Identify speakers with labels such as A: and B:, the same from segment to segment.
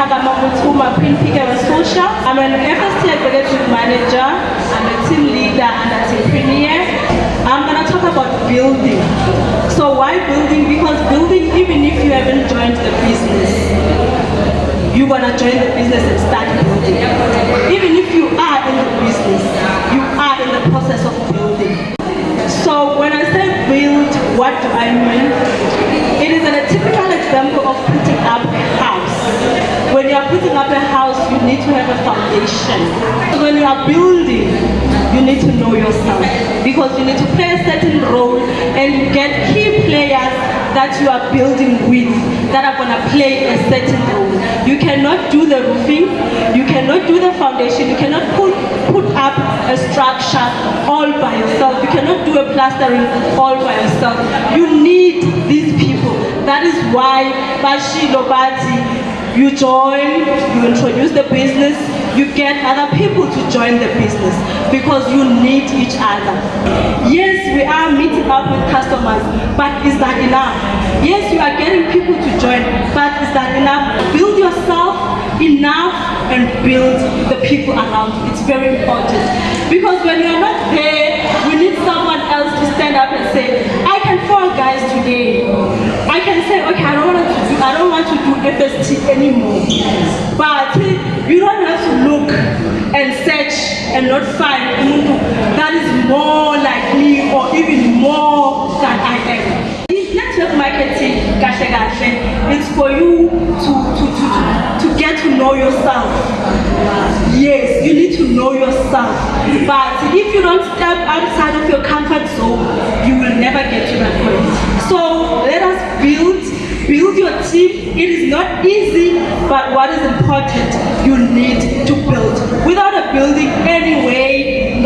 A: Queen Pika Social. I'm an FST Executive Manager. I'm a team leader and a team premier. I'm gonna talk about building. So why building? Because building, even if you haven't joined the business, you're gonna join the business and start building. Even if you are in the business, you are in the process of building. So when I say build, what do I mean? It is a typical example of putting up you are putting up a house, you need to have a foundation. So when you are building, you need to know yourself because you need to play a certain role and get key players that you are building with that are going to play a certain role. You cannot do the roofing, you cannot do the foundation, you cannot put, put up a structure all by yourself, you cannot do a plastering all by yourself. You need these people. That is why Bashilo Bati you join, you introduce the business, you get other people to join the business because you need each other. Yes, we are meeting up with customers, but is that enough? Yes, you are getting people to join, but is that enough? Build yourself enough and build the people around you. It's very important. Because when you're not there, I don't want to do FST anymore. But you don't have to look and search and not find umuntu that is more like me or even more than I am. Network marketing, kahle kahle, it's for you to, to, to, to, to get to know yourself. Yes, you need to know yourself. But if you don't step outside of your comfort zone, It is not easy, but what is important, you need to build. Without a building anyway, we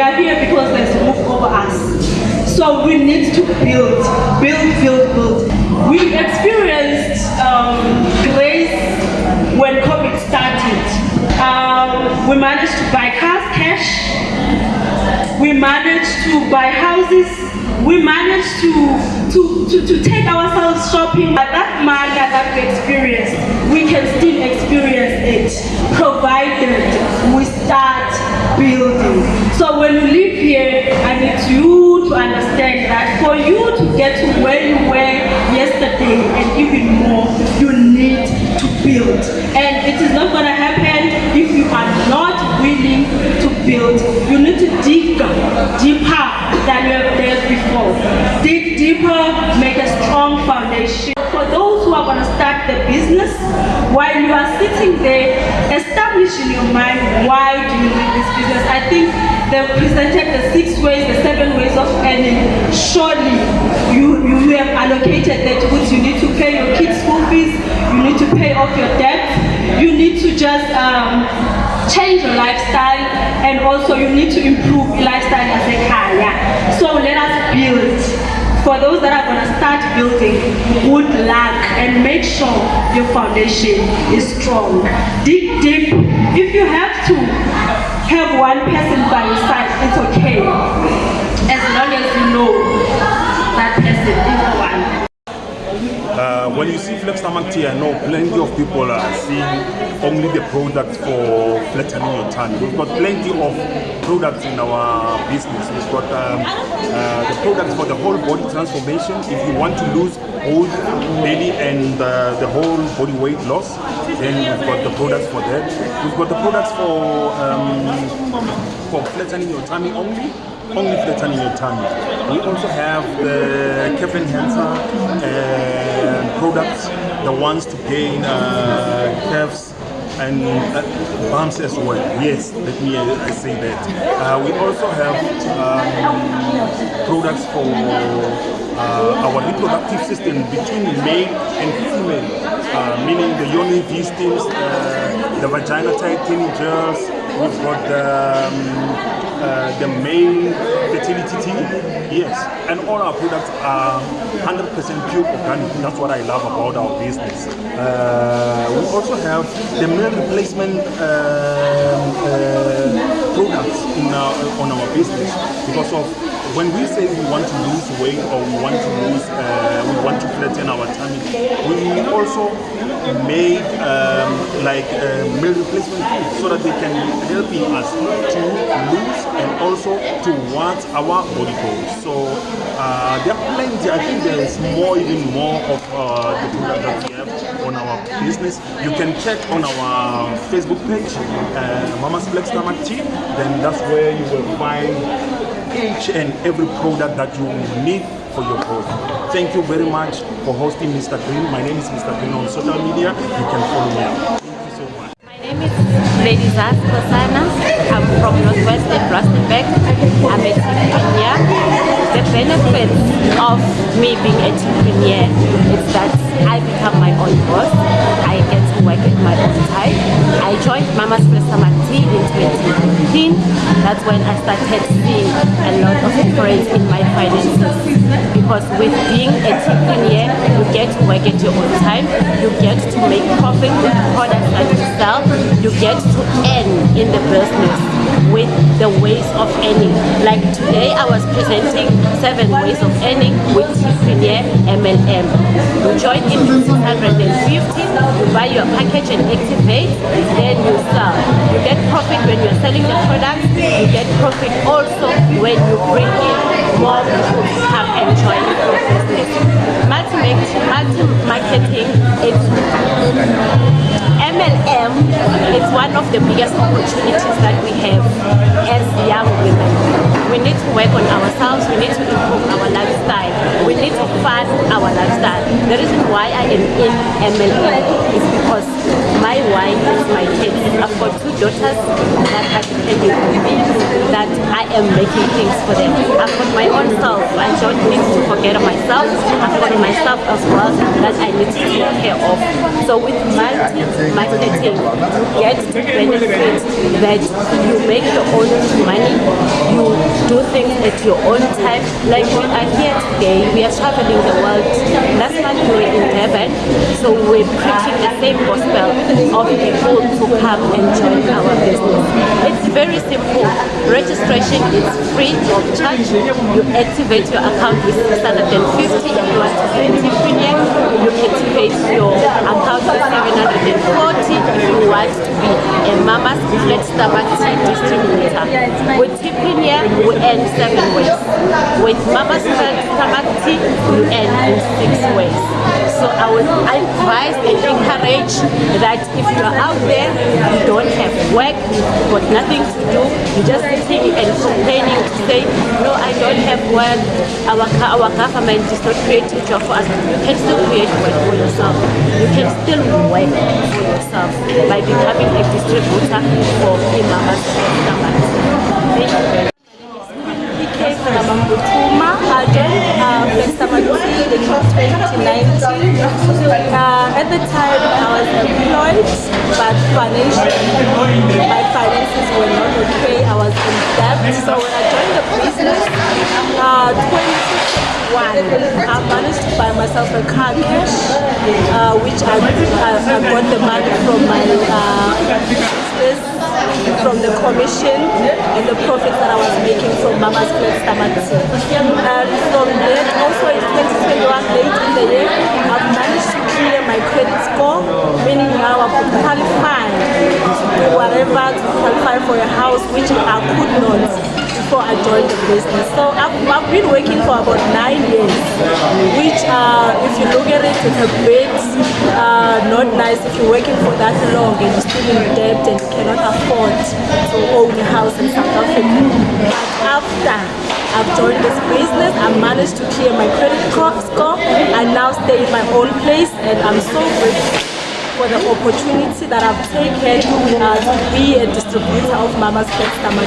A: are here because there's move over us. So we need to build, build, build, build. We experienced um, when COVID started. Um, we managed to buy cars cash. We managed to buy houses. We managed to, to, to, to take ourselves shopping. But that manga that we experienced, we can still experience it, provided we start building. So when you live here, I need you to understand that for you to get to where you were yesterday and even more, you need to build. And it is not going to happen if you are not willing You need to dig deeper than you have done before. Dig deeper, make a strong foundation. For those who are going to start the business, while you are sitting there, establish in your mind why do you need this business. I think they've presented the six ways, the seven ways of earning. Surely you, you have allocated that which you need to pay your kids' school fees, you need to pay off your debt, you need to just um, change your lifestyle, and also you need to improve lifestyle as a kaya. So let us build for those that are going to start building, good luck and make sure your foundation is strong. Dig deep. If you have to have one person by your side,
B: Uh, when you see Flex Tamakti, I know plenty of people are seeing only the product for flattening your tummy. We've got plenty of products in our business. We've got um, uh, the products for the whole body transformation. If you want to lose whole belly and uh, the whole body weight loss, then we've got the products for that. We've got the products for um, for flattening your tummy only only flattening your tummy. We also have the calf enhancer uh, products, the ones to gain uh, calves and uh, bumps as well. Yes, let me uh, say that. Uh, we also have um, products for uh, our reproductive system between male and female, uh, meaning the yoni V steams, uh, the vagina tightening gels, we've got the um, uh, the main fertility tea, yes, and all our products are 100% pure organic. That's what I love about our business. Uh, we also have the meal replacement um, uh, products in our, on our business because of when we say we want to lose weight or we want to lose, uh, we want to flatten our tummy, we also make um, like uh, meal replacement food so that they can help us to lose and also to towards our body goals. So uh, there are plenty. I think there is more, even more of uh, the product that we have on our business. You can check on our Facebook page, uh, Mama's Flat Stomach Tea. Then that's where you will find each and every product that you need for your growth. Thank you very much for hosting Mr. Green. My name is Mr. Green on social media. You can follow me. Thank you so much.
C: My name is Lady Zaz Kosana. I'm from Northwestern Rustenburg. I'm a. The benefits of me being a entrepreneur is that I become my own boss. 2015. That's when I started seeing a lot of difference in my finances. Because with being a entrepreneur, you get to work at your own time. You get to make profit with products that you sell. You get to earn in the business with the ways of earning. Like today, I was presenting seven ways of earning with Entrepreneur MLM. You join in 650, you buy your package and activate, then you sell. You get profit when you're selling the product, you get profit also when you bring in more one of the biggest opportunities that we have as young women. We need to work on ourselves, we need to improve our lifestyle, we need to fund our lifestyle. The reason why I am in MLM is because my wife is my kids. I've got two daughters that are me, that I am making things for them. I've got my own self. I don't need to forget myself. I've got myself as well that I need to take care of. So with multi-marketing, you get the benefit that you make your own money, you do things at your own time. Like we are here today, we are traveling the world. Last month we were in Durban, so we're preaching the same gospel of people to come and join our business. It's very simple. Registration is free of charge. You activate your account with 650 if you want to be entrepreneur. You activate your account with 740 if you want to be a Mama's Flat Stomach distributor. With Tipreneur, we earn seven ways. With Stomach Tea, you earn in six ways. So I would advise and encourage that if you are out there, you don't have work, you've got nothing to do, you're just sitting and complaining to say, no, I don't have work, our, our government is not creating job for us. You can still create work for yourself. You can still work for yourself by becoming a distributor for Imamas Thank you.
A: From Mambutuma. I joined uh, Flexibility in 2019. Uh, at the time, I was employed, but financially, my finances were not okay. I was in debt. So when I joined the business, uh, 2021, I managed to buy myself a car cash, uh, which I, I, I got the money from my uh, business from the commission and the profits that I was making from Mama's Tea. And from then, also in 2021, late in the year, I've managed to clear my credit score, meaning now I could qualify whatever to qualify for a house, which I could not before I joined the business. Working for about nine years, which uh, if you look at it, it's a bit uh, not nice if you're working for that long and you're still in debt and you cannot afford to own a house in South Africa. But after I've joined this business, I managed to clear my credit score. I now stay in my own place and I'm so grateful for the opportunity that I've taken uh, to be a distributor of Mama's Flat Stomach.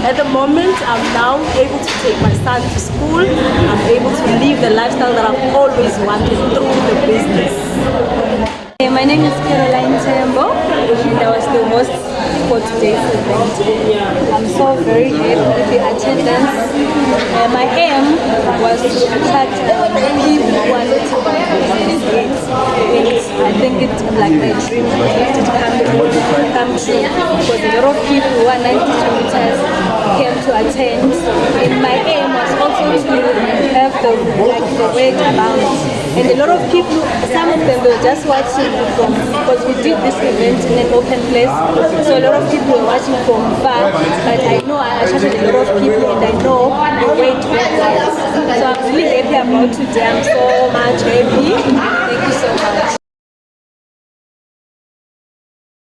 A: At the moment, I'm now able to take my son to school. I'm able to live the lifestyle that I've always wanted through the business.
D: Hey, My name is Caroline Tembo. and I was the host for today's event. I'm so very happy with the attendance. Uh, my aim was to attract uh, people who are participate. I think it's like my dream to come true, come true because a lot of people who are 90 kilometers came to attend. And my aim was also to have the like the word about it. And a lot of people, some of them were just watching from because we did this event in an open place. So a lot of people were watching from far. But I know I attracted a lot of people and I know the way to. So I'm really happy about today. I'm so much happy. Thank you so much.